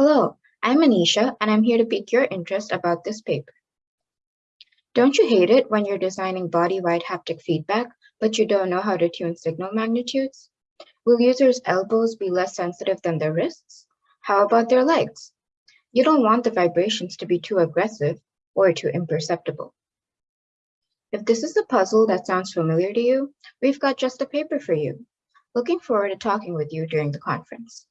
Hello, I'm Anisha, and I'm here to pique your interest about this paper. Don't you hate it when you're designing body-wide haptic feedback, but you don't know how to tune signal magnitudes? Will users' elbows be less sensitive than their wrists? How about their legs? You don't want the vibrations to be too aggressive or too imperceptible. If this is a puzzle that sounds familiar to you, we've got just a paper for you. Looking forward to talking with you during the conference.